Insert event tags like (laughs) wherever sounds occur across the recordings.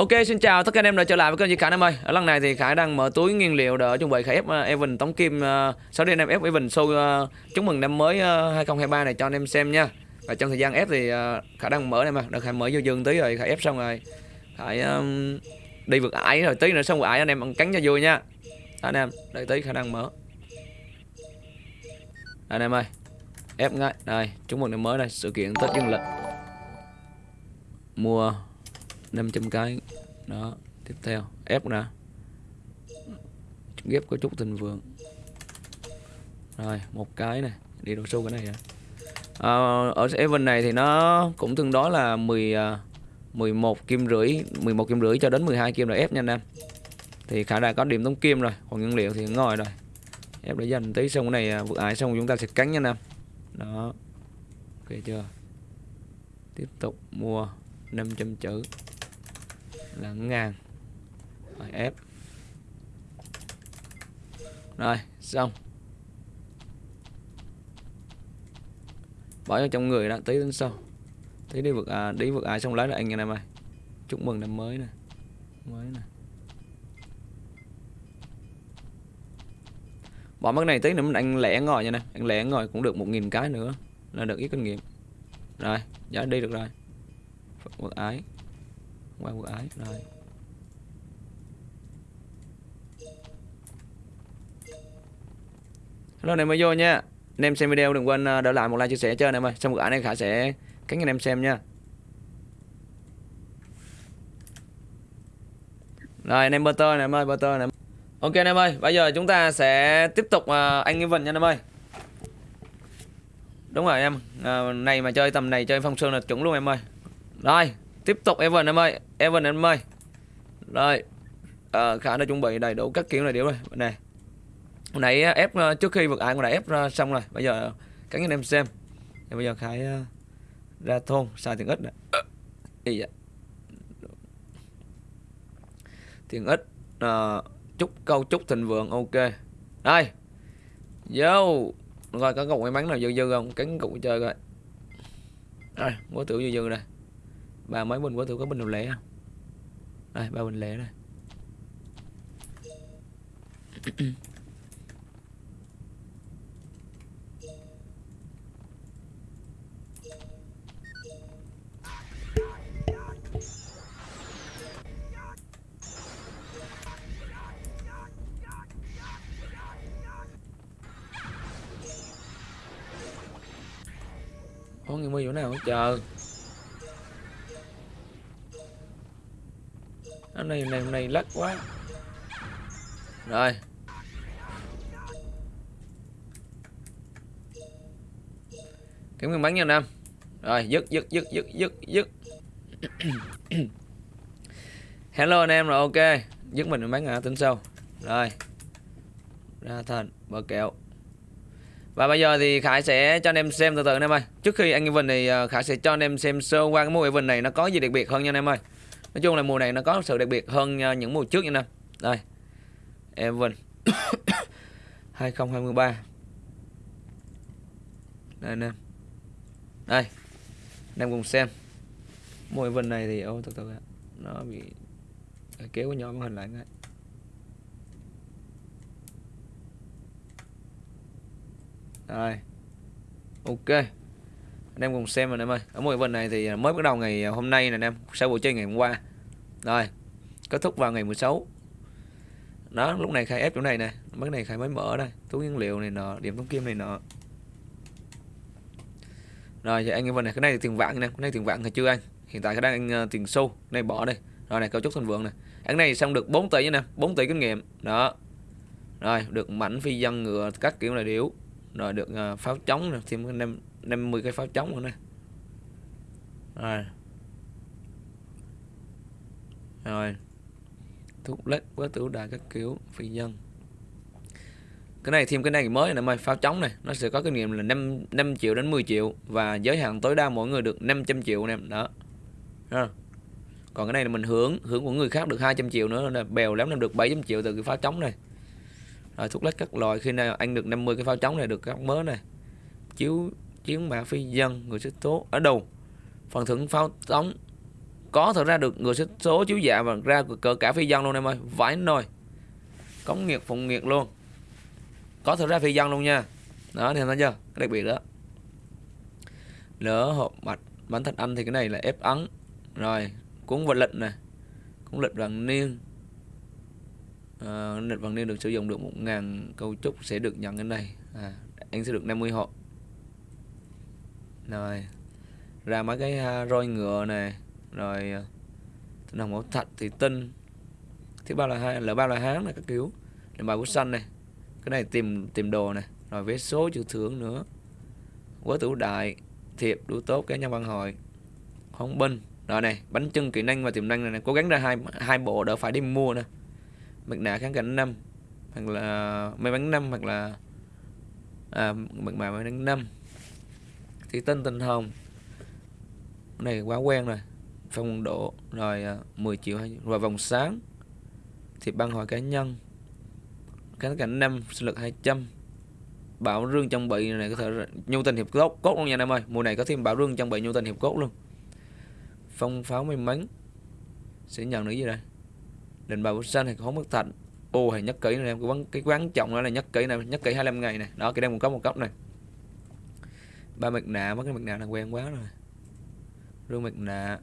Ok xin chào tất cả anh em đã trở lại với kênh Duy Khải em ơi. Ở lần này thì Khải đang mở túi nguyên liệu để chuẩn bị Khải ép uh, Evan Tống Kim uh, 6 đêm em ép Evan show uh, ờ, chúc mừng năm mới ờ, uh, 2023 này cho anh em xem nha. Và trong thời gian ép thì uh, Khải đang mở em mà. Đợt Khải mở vô dương tí rồi Khải ép xong rồi. Khải um, đi vượt ải rồi tí nữa xong vượt ải anh em ăn cắn cho vui nha. Anh em đợi tí Khải đang mở. Anh em ơi ép ngay. Đây chúc mừng năm mới này sự kiện Tết Dương lịch. Mua 500 cái. Đó tiếp theo ép nè ghép có chút tình vượng rồi một cái này đi đồ số cái này à. À, ở event này thì nó cũng tương đối là 10 11 à, kim rưỡi 11 kim rưỡi cho đến 12 kim là ép nha anh em. Thì khả đã có điểm tống kim rồi còn nguyên liệu thì ngồi rồi. Ép để dành tí xong cái này à, vượt ải xong chúng ta sẽ cắn nha anh em. Đó. Ok chưa? Tiếp tục mua 500 chữ là ngàn rồi ép. Rồi xong. Bỏ vào trong người đó tí đến sau. Tí đi vượt à, đi vượt ai xong lấy lại anh em ơi. Chúc mừng năm mới nè. Mới nè. Bỏ mất này tí nữa anh lẻ ngồi nha nè. Anh lẻ ngồi cũng được một nghìn cái nữa là được ít kinh nghiệm. Rồi giá đi được rồi. Vượt ái qua vượt ấy rồi. Hello anh em mới vô nha. Anh em xem video đừng quên ờ, đỡ lại một like chia sẻ cho anh em ơi. Xong vượt ái này Khả sẽ cánh anh em xem nha. Rồi anh em butter này em ơi butter này Ok anh em ơi bây giờ chúng ta sẽ tiếp tục uh, anh vấn nha anh em ơi. Đúng rồi em à, Này mà chơi tầm này chơi phong sơn là chuẩn luôn em ơi. Rồi tiếp tục Evan em ơi. Evan em ơi. Rồi. À, Khả đã chuẩn bị đầy đủ các kiểu này điệu rồi. Này Hồi nãy ờ, ép ờ, trước khi vượt ải còn đã ép ra xong rồi. Bây giờ các anh em xem. Thì Bây giờ Khải ra thôn xài tiền ít này Ý dạ. Tiền ít à, Chúc câu chúc thịnh vượng ok. Đây. Vô. Rồi có cục may mắn nào dư dư không? Cắn cục chơi coi. Đây Quá tiểu dư dư này Ba mấy bình quá tôi có bình nào lẻ không Đây, ba bình lẻ đây. Có người mi chỗ nào chờ. Cái này này này lắc quá. Rồi. Kiếm nguyên bắn nha nam. Rồi, dứt dứt dứt dứt dứt dứt. (coughs) Hello anh em, rồi ok. Dứt mình bắn à tính sau rồi. Ra thành bờ kẹo. Và bây giờ thì Khải sẽ cho anh em xem từ từ anh em ơi. Trước khi anh Evan thì Khải sẽ cho anh em xem sơ qua cái mô Evan này nó có gì đặc biệt hơn nha anh em ơi. Nói chung là mùa này nó có sự đặc biệt hơn à, những mùa trước như anh em Đây, Evan. (coughs) 2023 Đây anh em Đây Anh em cùng xem. Mùa Evan này thì, ô, từ từ Nó bị à, kéo cái nhỏ màn hình lại ngay. Rồi Ok anh em cùng xem anh em ơi. Ở mỗi bên này thì mới bắt đầu ngày à, hôm nay nè anh em sau buổi chơi ngày hôm qua. Rồi kết thúc vào ngày 16 đó lúc này khai ép chỗ này nè mấy này khai mới mở đây túi nguyên liệu này nọ điểm thống kim này nọ. Rồi thì anh em bên này cái này thì tiền vạn nè cái này tiền vạn hay chưa anh? Hiện tại à, cái đang anh tiền sâu này bỏ đây rồi này cấu trúc thành vượng này cái này xong được 4 tỷ nè 4 tỷ kinh nghiệm. Đó. Rồi được mảnh phi dân ngựa các kiểu là điếu rồi được uh, pháo chống thêm anh em 50 cái pháo chống rồi nè. Rồi. Rồi. Thuốc lết với tử đài các kiểu phi dân cái này thêm cái này mới này mày pháo chống này. Nó sẽ có kinh nghiệm là 5, 5 triệu đến 10 triệu và giới hạn tối đa mỗi người được 500 triệu nè. Đó. Ha. còn cái này là mình hưởng hưởng của người khác được 200 triệu nữa là bèo lắm em được 700 triệu từ cái pháo chống này. Rồi thuốc lết các loại khi nào anh được 50 cái pháo chống này được các mớ này. Chiếu chiến mã phi dân người xích tố ở đầu phần thưởng pháo tống. Có thật ra được người số chiếu dạ và ra cỡ cả phi dân luôn em ơi vãi nồi. Cống nghiệt phụng nghiệt luôn. Có thật ra phi dân luôn nha. Đó thì thấy chưa? Cái đặc biệt đó. Lỡ hộp mạch bánh thạch anh thì cái này là ép ấn. Rồi cuốn vật lịch này cuốn lịch vàng niên. À, lịch vàng niên được sử dụng được một ngàn cấu trúc sẽ được nhận cái này. À, anh sẽ được 50 hộ rồi ra mấy cái à, roi ngựa này rồi à, tinh hồng bảo thạch thì tinh. Thứ ba là hai là ba là hán này các kiểu. Làm bài bút xanh này cái này tìm tìm đồ này rồi vé số chữ thưởng nữa. Quá tử đại thiệp đủ tốt cái nhân văn hội hồng binh. Rồi này bánh trưng kỹ năng và tiềm năng này, này. cố gắng ra hai hai bộ đỡ phải đi mua nè. Mặt nạ kháng cảnh năm hoặc là may bánh năm hoặc là à, mặt nạ may bánh năm thì tinh tình hồng. Này quá quen rồi. Phong độ rồi à, 10 triệu rồi vòng sáng. Thì băng hội cá nhân. Cánh cảnh năm, sinh lực 200 bảo rương trang bị này có thể nhu tình hiệp cốt cốt luôn nha em ơi. Mùa này có thêm bảo rương trang bị, nhu tình hiệp cốt luôn. Phong pháo may mắn. Sẽ nhận được gì đây? Định bảo xanh thì không mất thành ô, hay nhất kỹ này em, cái quán cái quán trọng đó là nhất kỹ này, nhất kỹ 25 ngày này. Đó, cái đang một cấp một cấp này ba mặt nạ mất cái mặt nạ là quen quá rồi. Rương mặt nạ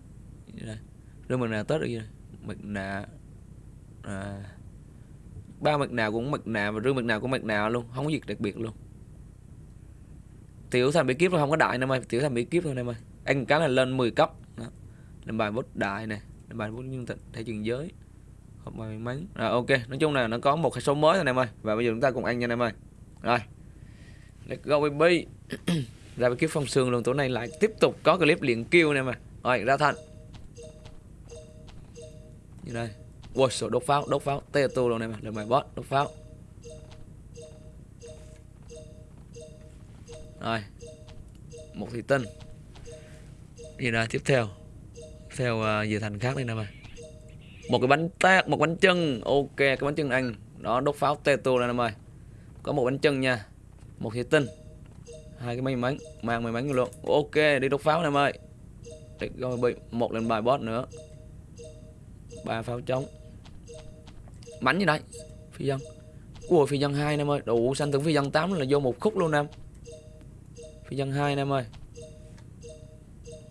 rương mặt nạ tết được gì này, mặt nạ à, ba mặt nạ cũng mặt nạ và rương mặt nạ cũng mặt nạ luôn không có gì đặc biệt luôn. Tiểu thành bí kíp thôi không có đại em ơi. Tiểu thành bí kíp thôi em ơi. Anh cá là lên 10 cấp. Đó. làm bài bút đại này làm bài bút nhân tịch thể trường giới. Hộp bài may mắn. Rồi ok. Nói chung là nó có một hệ số mới thôi em ơi. Và bây giờ chúng ta cùng ăn nha em ơi. Rồi. Let's go baby. (clears throat) ra cái kiếp phong sương luôn tối nay lại tiếp tục có clip liền kêu nè mà. Rồi ra thành như đây. Ui sổ đốt pháo đốt pháo. Tê tu luôn nè mà được mày bot đốt pháo. Rồi. Một thủy tinh. Gì đây tiếp theo. Theo à, uh, về thành khác đây nè mà. Một cái bánh tét một bánh chân ok cái bánh chân anh đó đốt pháo tê tu này nè mày. Có một bánh chân nha. Một thủy tinh hai cái may mắn mang may mắn luôn. Ok, đi đốt pháo nè mày rồi bị một lần bài boss nữa. Ba pháo trống. Bắn như đây? Phi dân. Ui, phi dân hai em ơi. Đủ xanh tưởng phi dân 8 là vô một khúc luôn em. Phi dân hai em ơi.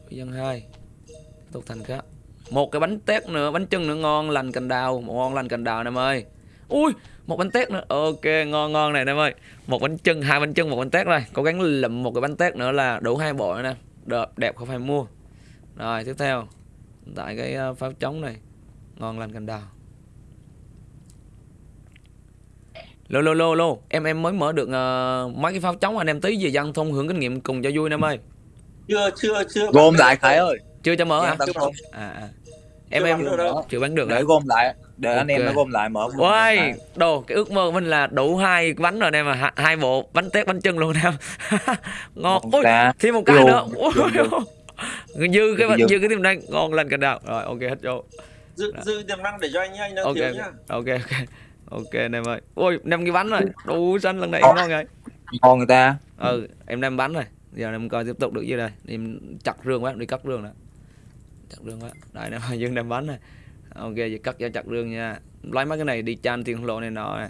Phi dân hai. Tiếp tục thành khác. Một cái bánh tét nữa, bánh chân nữa, ngon lành cành đào. Ngon lành cành đào em ơi. Ui một bánh tét nữa. Ok ngon ngon này em ơi. Một bánh chân hai bánh chân một bánh tét rồi cố gắng lụm một cái bánh tét nữa là đủ hai bộ nè. Đẹp đẹp không phải mua. Rồi tiếp theo. Tại cái ờ, pháo trống này. Ngon lành cành đào. Lô lô lô lô. Em em mới mở được uh, mấy cái pháo trống anh em tí về dân thông hưởng kinh nghiệm cùng cho vui em ơi. Chưa chưa chưa. Gom lại khải ơi. Chưa cho mở à mở. à, à. em Chưa em bán được đâu. chưa bán được để hả? gom lại để anh em nó gom lại mở Ôi, đồ cái ước mơ của mình là đủ hai bánh rồi em mà hai, bộ bánh tét bánh chân luôn em. (laughs) Ngon. Ôi, thêm một cái nữa. (laughs) Dư cái Dư. dư cái tiềm năng ngon lên cả đào. Rồi ok hết vô. dư dư tiềm năng để cho anh nhá anh đang Ok thiếu nhá Ok ok. Ok anh em ơi. Ôi, năm cái bánh rồi. Đủ xanh lần này ngon rồi. ngon người ta Ừ, em năm bánh rồi. Giờ em coi tiếp tục được gì đây. Em chặt rương quá, đi cắt rương nè. Chặt rương quá. Đây nè, (laughs) dương năm bánh này. Ok, giờ cắt cho chặt rương nha. Lấy mấy cái này đi chan tiền lộ này nọ nè.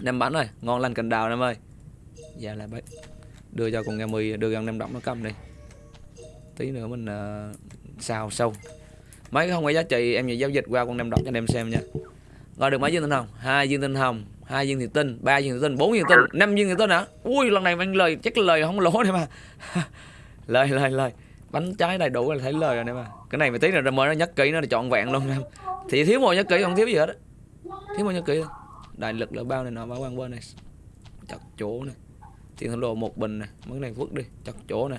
Nem bánh rồi, ngon lành cành đào em ơi. Dạ là bấy. Đưa cho con nghe mì, đưa con nem đọng nó cầm đi. Tí nữa mình uh, xào sâu. Mấy cái không có giá trị em về giao dịch qua con nem đọng cho anh em xem nha. Rồi được mấy viên tinh hồng? Hai viên tinh hồng, hai viên thủy tinh, ba viên thủy tinh, bốn viên tinh, năm viên thủy tinh hả? Ui lần này anh lời chắc lời không lỗ này mà. (laughs) lời lời lời. Bánh trái đầy đủ là thấy lời rồi đấy mà. Cái này mà tí nữa mới nó nhất kỹ nó là trọn vẹn luôn em. Thì thiếu một nhất kỹ không thiếu gì hết á. Thiếu một nhất kỹ đại lực là bao này nọ bao quan bên này. Chặt chỗ này tiền thổ lộ một bình này mấy cái này vứt đi. Chặt chỗ này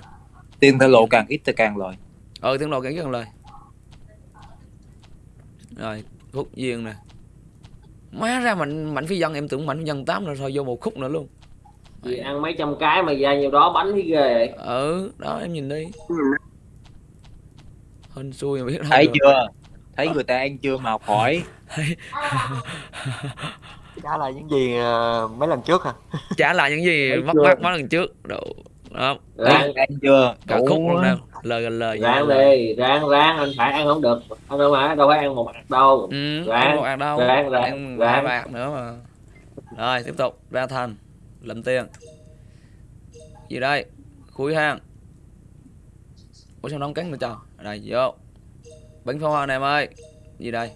tiền thơ lộ càng ít thì càng lời. Ờ tiền lộ cái gần lời. Rồi khúc duyên này má ra mạnh mạnh phi dân em tưởng mạnh phi dân tám rồi thôi vô một khúc nữa luôn. Chị ăn mấy trăm cái mà ra nhiều đó bánh thấy ghê vậy. ừ đó em nhìn đi hên xui mà biết đâu thấy được. chưa? Thấy người ta ăn chưa? Mà học hỏi trả lại những gì ờ, mấy lần trước hả? Trả lại những gì mất mát mấy lần trước. Đồ. đó. Ráng ăn chưa? Cả Đủ khúc luôn á. đâu. Lời gần lời ráng đi ráng ráng. Anh phải ăn không được. Anh đâu phải đâu phải ăn một hạt đâu. Ừ Ráng, ăn một hạt đâu. ráng, ráng, ăn ráng. bạc nữa mà. Rồi tiếp tục. Ra thành. Lượm tiền. Gì đây? Khui hang ủa sao nó không cắn nữa trời? Đây vô. Bánh pháo hoa này em ơi. Gì đây?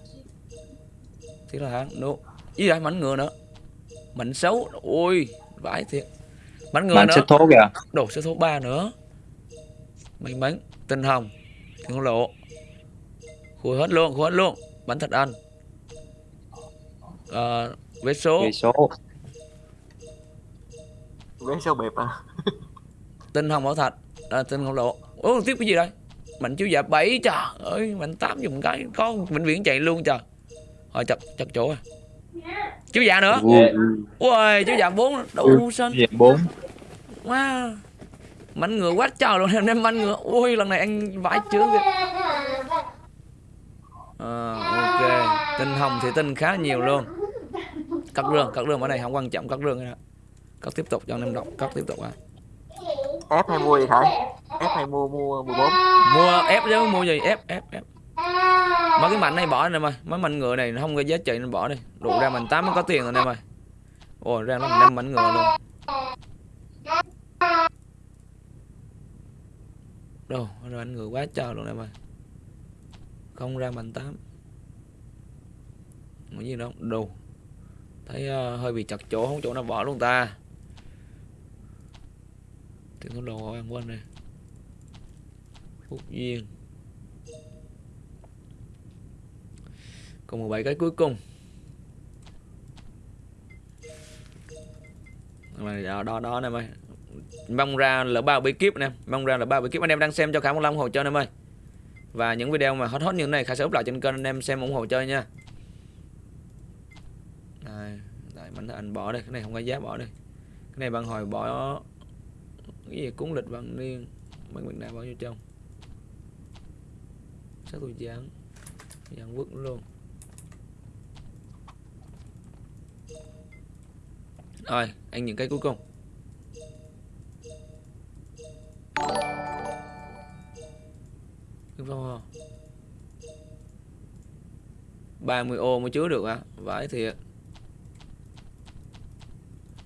Thiết là hang nụ. Gì đây mảnh ngựa nữa. Mảnh xấu. Ôi vãi thiệt. Mảnh ngựa bạn nữa. sẽ thố kìa. Đồ số số 3 nữa. May mắn. Tinh hồng. Thiên lộ. Khui hết luôn khui hết luôn. Bánh thật ăn ờ vé số. Về số. Vé số bịp à? Tinh hồng bảo thạch à, tinh không lộ ủa tiếp cái gì đây? Mạnh chiếu dạ bảy trời ơi mạnh tám dùng cái có bệnh viện chạy luôn trời. Rồi chặt chặt chỗ rồi. Chiếu dạ nữa? Ừ, ừ. ui chiếu dạ bốn đủ xanh về bốn. Wow mảnh ngựa quá trời luôn em đem mảnh ngựa. Ui lần này anh vãi chướng kìa. À, ok. Tinh hồng thì tinh khá nhiều luôn. Cắt rương cắt rương ở này không quan trọng cắt rương nữa. Cắt tiếp tục cho anh em đọc cắt tiếp tục à. Ép hay mua gì thầy ép hay mua mua 14 mua ép chứ mua gì? Ép ép ép mấy cái mảnh này bỏ nè mày. Mấy mảnh ngựa này nó không có giá trị nên bỏ đi. Đủ ra mình tám mới có tiền rồi nè mày. Ồ ra nó năm mảnh ngựa luôn. Đâu ra anh ngựa quá trời luôn nè mày. Không ra mảnh tám. Cái gì đâu đồ. Thấy uh, hơi bị chặt chỗ không chỗ nào bỏ luôn ta. Tiếng có đồ ăn quên rồi phúc duyên. Còn 17 cái cuối cùng. Đó đó, đó anh em ơi mong ra là ba bí kíp anh em mong ra là ba bí kíp. Anh em đang xem cho khả một ủng hộ trợ anh em ơi và những video mà hot hot như thế này khả sẽ up lại trên kênh anh em xem ủng hộ chơi nha. Đây đây bánh anh bỏ đây cái này không có giá bỏ đây. Cái này bạn hồi bỏ cái gì cúng lịch bằng niên mấy mình này bỏ vô trong chắc tôi dán dán vứt luôn. Rồi, anh những cái cuối cùng. Ba 30 ô mới chứa được à vãi thiệt.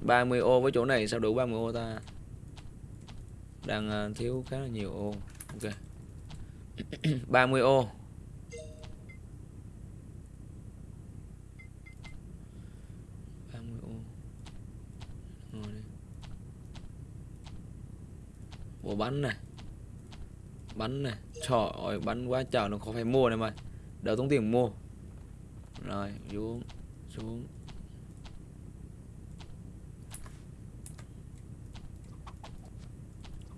30 ô với chỗ này sao đủ 30 ô ta? Đang à, thiếu khá là nhiều ô. Ok. (clears throat) 30 ô. Bộ bắn này. Bắn này. Trời ơi, bắn quá trời, nó không phải mua này mà. Đỡ tốn tiền mua. Rồi, xuống Xuống.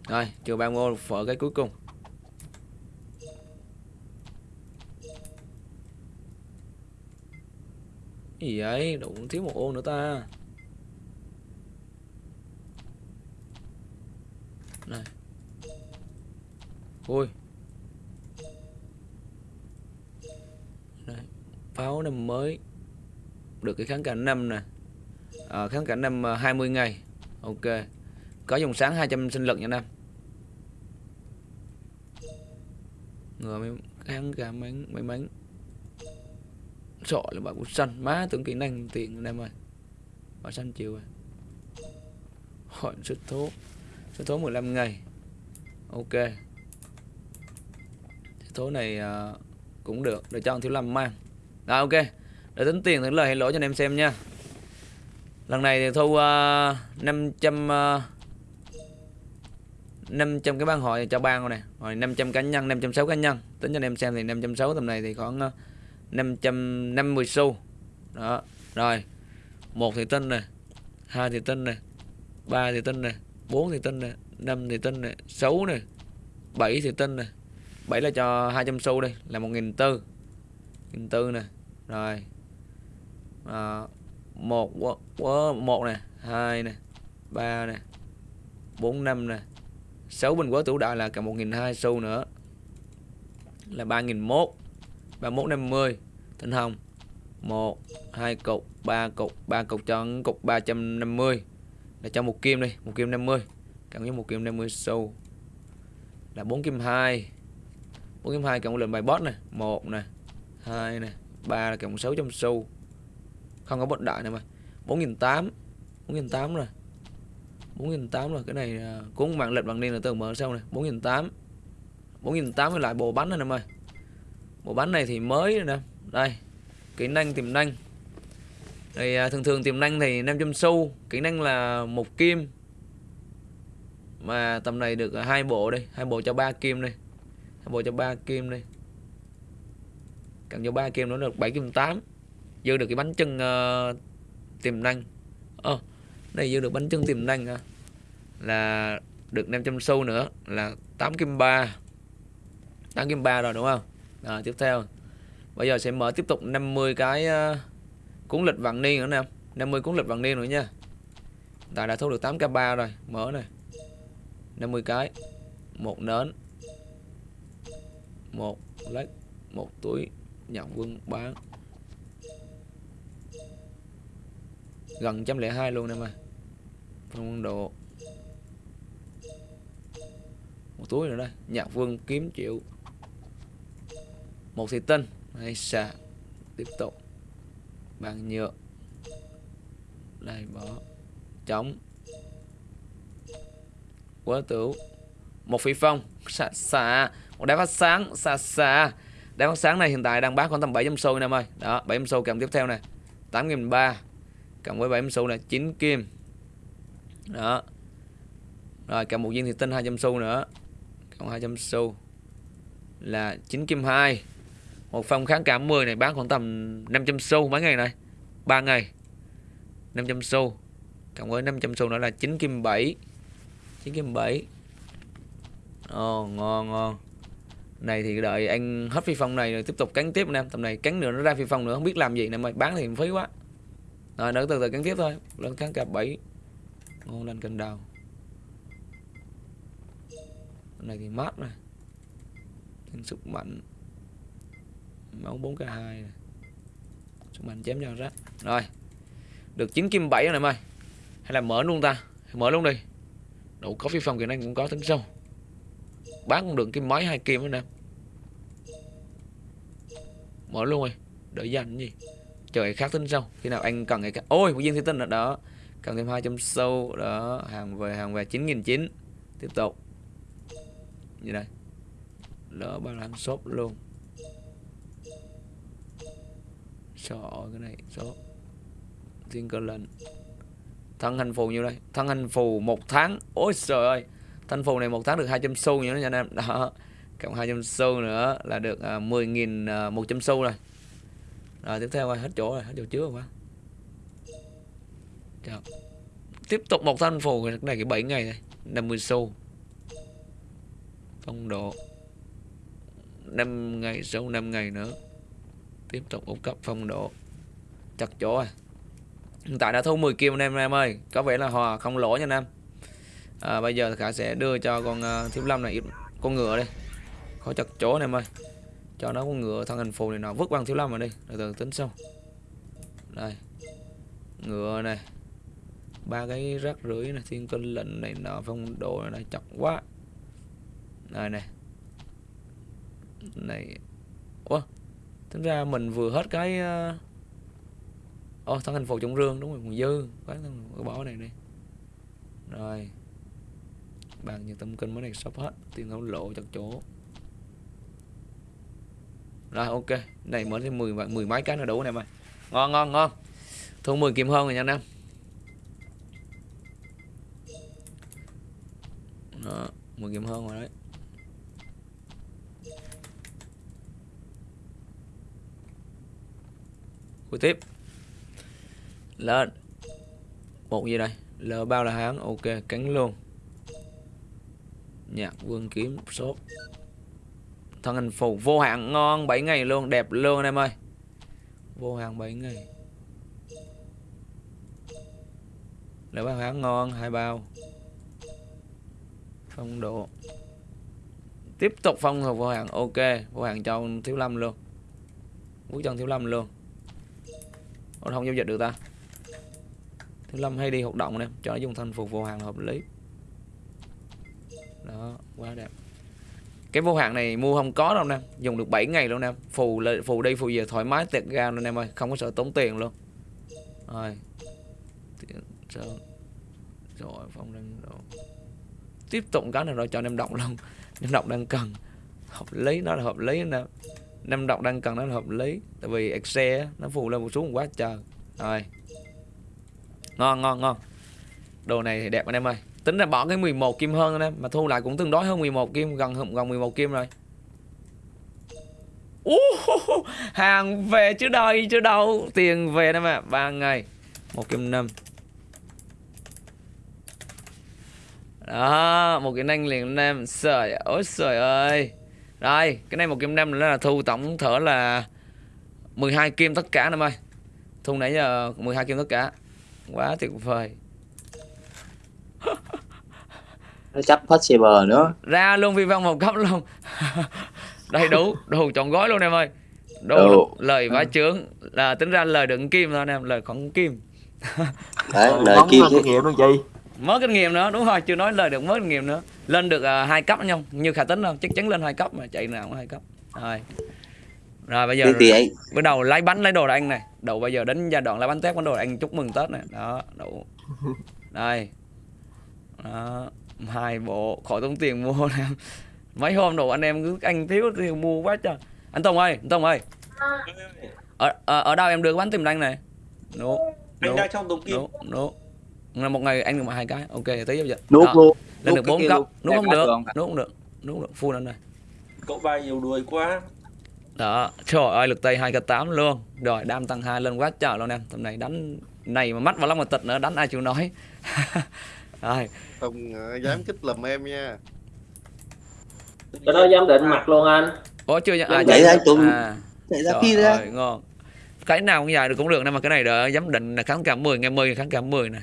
Rồi trừ 30 ô, phở cái cuối cùng. Cái gì vậy? Đụng thiếu một ô nữa ta. Này. Ui Đây. pháo năm mới. Được cái kháng cả năm nè. À, kháng cả năm ờ, 20 ngày. Ok. Có dòng sáng 200 sinh lực nha năm ngừa mấy kháng cả mấy mấy bánh sợ là bà cũng xanh má tưởng kỹ năng tiền em ơi. Bà xanh chiều à. rồi hỏi sức thố. Sức thố 15 ngày. Ok. Sức thố này uh, cũng được. Để cho ông thiếu lâm mang. Rồi ok. Để tính tiền tính lời hay lỗi cho anh em xem nha. Lần này thì thu uh, 500 uh, 500 cái ban hội cho ban nè. Rồi 500 cá nhân 560 cá nhân. Tính cho anh em xem thì 560 tầm này thì khoảng uh, 550 xu. Đó rồi một thì tinh này hai thì tinh này ba thì tinh này bốn thì tinh này năm thì tinh này sáu này bảy thì tinh này bảy là cho 200 xu đây là một nghìn tư nghìn tư nè. Rồi à, một một này hai này ba này bốn năm này sáu bình quá tủ đại là cả một nghìn hai xu nữa là ba nghìn mốt ba mốt năm mươi thanh hồng, một, hai cục 3 cục 3 cục cho cục 350 là cho một kim đi, một kim 50 cộng với một kim 50 xu. Là 4 kim 2 4 kim 2 cộng với bài boss này 1 này 2 này 3 là cộng 600 xu. Không có bất đại nữa mà. 4.800 4.800 rồi. 4.800 rồi, cái này cũng cuốn mạng lệnh bằng niên là từ mở sau này. 4.800 4.800 với lại bộ bánh này em ơi bộ bánh này thì mới rồi nè. Đây kỹ năng tiềm năng. Thì à, thường thường tiềm năng thì 500 xu kỹ năng là một kim. Mà tầm này được à, hai bộ đây hai bộ cho ba kim đây hai bộ cho ba kim đây. Cần cho ba kim nó được 7 kim 8 dư được cái bánh chân uh, tiềm năng. Ơ à, Đây dư được bánh chân tiềm năng à. là được 500 xu nữa là 8 kim 3 8 kim 3 rồi đúng không? Rồi tiếp theo. Bây giờ sẽ mở tiếp tục 50 cái uh, cuốn lịch vạn niên nữa nè. 50 cuốn lịch vạn niên nữa nha. Tại đã thu được 8 k 3 rồi. Mở này 50 cái. Một nến. Một lách một túi nhận quân bán. Gần trăm lẻ hai luôn em ơi phong quân độ. Một túi nữa đây. Nhạc vương kiếm triệu một thị tinh hay xạ. Tiếp tục. Bằng nhựa. Đây bỏ. Chống. Quá tử một phi phong. Xạ xạ. Một đá phát sáng. Xạ xạ. Đá phát sáng này hiện tại đang bán khoảng tầm 700 xu em ơi. Đó 700 xu kèm tiếp theo này 8 ba. Cộng với 700 xu là 9 kim. Đó. Rồi kèm một viên thì tinh 200 xu nữa. Cộng 200 xu là 9 kim 2 một phong kháng cảm 10 này bán khoảng tầm 500 xu mấy ngày này. 3 ngày. 500 xu. Cộng với 500 xu nữa là 9 kim 7 9 kim 7 Ồ, ngon ngon. Này thì đợi anh hết phi phong này rồi tiếp tục cắn tiếp anh em tầm này cắn nữa, nó ra phi phong nữa. Không biết làm gì nè mày bán thì phí quá. Rồi nữa từ từ cắn tiếp thôi. Lên cắn cặp 7 ngon lên cân đầu. Này thì mát này thêm sức mạnh máu 4k2 này. sức mạnh chém cho rác rồi. Được 9 kim 7 rồi này mày hay là mở luôn ta. Mở luôn đi. Đủ có phi phòng kỳ này cũng có tính sâu. Bán cũng được kim mấy hai kim nữa nè. Mở luôn rồi. Đợi dành gì? Trời khác tính sâu. Khi nào anh cần cái khác ôi một viên thủy tinh nữa đó. Cần thêm 200 sâu. Đó. Hàng về hàng về 9.900 tiếp tục. Như đây. Lỡ bao làm shop luôn. Cho cái này số thiên cơ lệnh. Thân hành phù nhiêu đây? Thân hành phù một tháng. Ôi trời ơi. Thân phù này một tháng được 200 xu nữa nha anh em. Đó. Cộng 200 xu nữa là được à, 10.000 uh, 100 xu rồi. Rồi tiếp theo rồi hết chỗ rồi hết chỗ trước rồi quá. Chào. tiếp tục một thân phù này cái 7 ngày này 50 xu. Phong độ. 5 ngày sau 5 ngày nữa tiếp tục úp cấp phong độ. Chặt chỗ à. Hiện tại đã thu 10 kim anh em em ơi. Có vẻ là hòa không lỗ nha anh em. À, bây giờ khả sẽ đưa cho con à, uh, thiếu lâm này con ngựa đi. Khỏi chặt chỗ này em ơi. Cho nó con ngựa thân hình phù này nó vứt bằng thiếu lâm vào đi. Từ từ tính sau. Đây. Ngựa này. Ba cái rác rưởi này thiên cân lệnh này nọ phong độ này, này chặt quá. Này này này. Ủa? Tính ra mình vừa hết cái ờ, ô, Ồ, thân hình phù trọng rương đúng rồi còn dư. Bán cái bỏ này đi. Rồi. Bàn như tâm kinh mới này sắp hết tiền không lộ chặt chỗ. Rồi ok. Này mới thêm 10 mười mấy cái là đủ này mày. Ngon ngon ngon. Thu 10 kim hơn rồi nha anh em đó 10 kim hơn rồi đấy. Bước tiếp. Lên. Một gì đây? L bao là hán. Ok, cắn luôn. Nhạc vương kiếm số thân hình phù, vô hạn ngon 7 ngày luôn, đẹp luôn anh em ơi. Vô hạn 7 ngày. Lỡ bao hán ngon, hai bao. Phong độ. Tiếp tục phong thuộc vô hạn, ok. Vô hạn cho thiếu lâm luôn. Quốc chân thiếu lâm luôn. Ủa, không giao dịch được ta. Thứ lâm hay đi hoạt động nè cho nó dùng thành phục vô hạn hợp lý. Đó quá đẹp. Cái vô hạn này mua không có đâu nè dùng được 7 ngày luôn nè. Phù phù đi phù về thoải mái tiệt ga luôn em ơi không có sợ tốn tiền luôn. Rồi. Sơn rồi phong đang rồi tiếp tục cái này rồi cho em động luôn. Em động đang cần. Hợp lý nó là hợp lý nè năm đọc đang cần nó là hợp lý. Tại vì excel á, nó phụ lên một xuống quá trời. Rồi. Ngon ngon ngon. Đồ này thì đẹp anh em ơi. Tính ra bỏ cái 11 kim hơn anh em mà thu lại cũng tương đối hơn 11 kim gần gần 11 kim rồi. Uh, hàng về chứ đây chứ đâu. Tiền về đây mà ba ngày. Một kim năm. Đó một cái nanh liền anh em. Trời ơi trời ơi đây cái này một kim năm là thu tổng thở là 12 kim tất cả anh em ơi thu nãy giờ 12 kim tất cả. Quá tuyệt vời. Nó chấp possible nữa. Ra luôn vi văn một cấp luôn. (laughs) Đây đủ đủ trọn gói luôn em ơi. Đủ Đủ. lời vá trướng là tính ra lời đựng kim thôi anh em lời không kim. Đấy lời kim chứ. kinh nghiệm luôn chị. Mới kinh nghiệm nữa đúng rồi chưa nói lời được mới kinh nghiệm nữa lên được uh, hai cấp nhau như khả tính không? Chắc chắn lên hai cấp mà chạy nào cũng hai cấp. Rồi. Rồi bây giờ thì anh bắt đầu lấy bánh lấy đồ là anh này. Đầu bây giờ đến giai đoạn lấy bánh tét bánh đồ là anh chúc mừng tết này đó đủ. Đây. Đó hai bộ. Khỏi tốn tiền mua (laughs) nè. Mấy hôm đồ anh em cứ anh thiếu thì mua quá trời. Anh Tùng ơi anh Tùng ơi. Ở, ở, ở đâu em đưa cái bánh tìm anh này? Nụ anh đang trong đống kim. nụ nụ. Là một ngày anh được hai cái. Ok tí giờ. Nuốt Đó, luôn lên được bốn kia cấp nút không được. nút không được. Nút không được. Full lên này cậu ba nhiều đuôi quá. Đó. Trời ơi lực tay hai k tám luôn. Rồi đam tăng hai lên quá trời luôn em. Tầm này đánh này mà mắt vào lắm mà tịch nữa đánh ai chịu nói (laughs) rồi. Không ờ, dám kích lầm em nha. Cho nó giám định mặt luôn anh. Có chưa à, anh Tùng à, chạy ra trời phi ra. ơi, ngon. Cái nào cũng dài được cũng được nhưng mà cái này đỡ. Giám định là kháng cảm 10 ngày 10 kháng cảm 10 này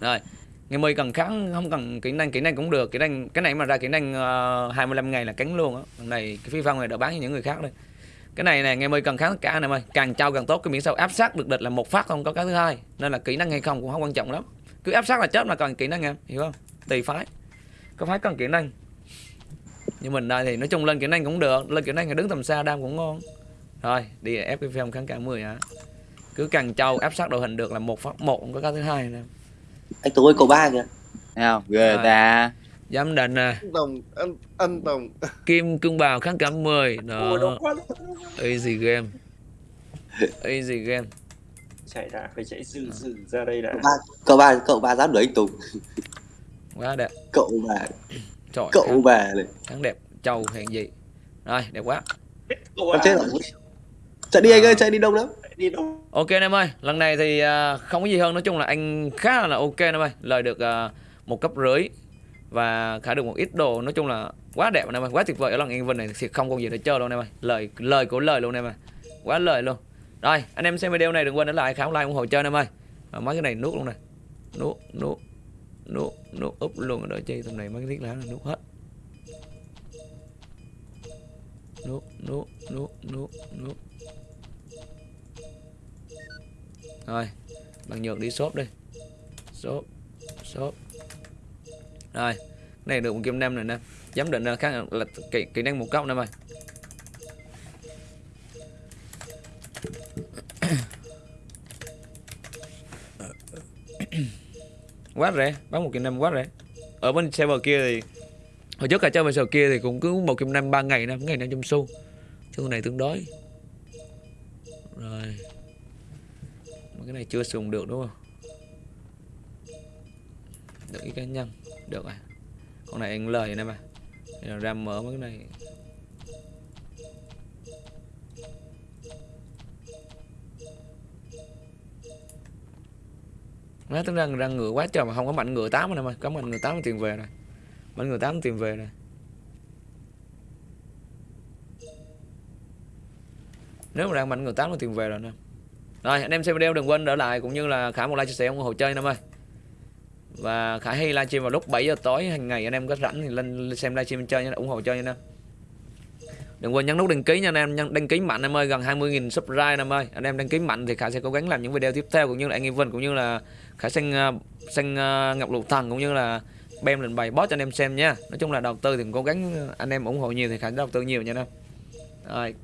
rồi ngày 10 cần kháng không cần kỹ năng kỹ năng cũng được. Kỹ năng cái này mà ra kỹ năng ờ, uh, 25 ngày là cắn luôn á. Này cái phi phong này đã bán cho những người khác đây. Cái này này ngày 10 cần kháng tất cả này ơi. Càng trao càng tốt cái miễn sao áp sát được địch là một phát không có cái thứ hai. Nên là kỹ năng hay không cũng không quan trọng lắm. Cứ áp sát là chết mà cần kỹ năng em hiểu không? Tùy phái. Có phái cần kỹ năng. Như mình đây thì nói chung lên kỹ năng cũng được. Lên kỹ năng thì đứng tầm xa đam cũng ngon. Rồi đi ép cái phim kháng cả 10 hả? Cứ càng trâu áp sát đội hình được là một phát một không có cái thứ hai nè anh Tùng ơi cậu ba kìa. Thấy không? Ghê Rồi. ta. Giám định nè. Anh Tùng anh anh Tùng. Kim cương bào kháng cả 10 ui đó easy game. Easy game. Chạy ra phải chạy dừ dừ ra đây đã. Cậu ba cậu ba cậu ba dám đuổi anh Tùng. Quá đẹp. Cậu bà trời cậu kháng, bà này kháng đẹp trâu hèn gì. Rồi đẹp quá. À, chết rồi. Chạy đi anh ơi chạy đi đông lắm đi đâu. Ok anh em ơi lần này thì à, không có gì hơn nói chung là anh khá là ok anh em ơi. Lời được à, một cấp rưỡi và khả được một ít đồ nói chung là quá đẹp anh em ơi quá tuyệt vời. Ở lần Yên Vinh này thì không còn gì để chơi luôn anh em ơi. Lời lời của lời luôn anh em ơi quá lời luôn. Rồi anh em xem video này đừng quên để lại khám like ủng hộ chơi anh em ơi. À, mấy cái này nuốt luôn này nuốt nuốt nuốt nuốt úp luôn ở đợi chi tầm này mấy cái thiết lá này nuốt hết. Nuốt nuốt nuốt nuốt nuốt rồi bằng nhược đi shop đi. Shop shop rồi cái này được một kim năm này nè. Giám định là khác là kỹ, kỹ năng một cốc nè mày. (coughs) Quá rẻ bán một kim năm quá rẻ. Ở bên server kia thì hồi trước cả chơi bên server kia thì cũng cứ một kim năm ba ngày năm ngày năm trăm xu chứ này tương đối rồi mà cái này chưa dùng được đúng không? Được cái cá nhân được à con này anh lời này mà. Bây ra mở mấy cái này. Má tính ra răng ngựa quá trời mà không có mạnh ngựa 8 này mà. Có mạnh ngựa 8 tiền về rồi. Mạnh ngựa 8 tiền về rồi. Nếu mà đang mạnh ngựa 8 là tiền về rồi nè rồi, anh em xem video đừng quên đỡ lại cũng như là khả một like chia sẻ ủng hộ chơi anh em ơi và khả hay livestream vào lúc 7 giờ tối, hàng ngày anh em có rảnh thì lên xem livestream chơi nha, ủng hộ chơi nha. Anh em đừng quên nhấn nút đăng ký nha anh em, nhấn đăng ký mạnh em ơi, gần 20.000 subscribe anh em ơi. Anh em đăng ký mạnh thì khả sẽ cố gắng làm những video tiếp theo cũng như là anh Vân cũng như là khả xanh sang ờ, xanh ờ, ngọc lục thần, cũng như là bem lệnh bài boss cho anh em xem nha. Nói chung là đầu tư thì cố gắng anh em ủng hộ nhiều thì khả đầu tư nhiều nha anh em. Rồi.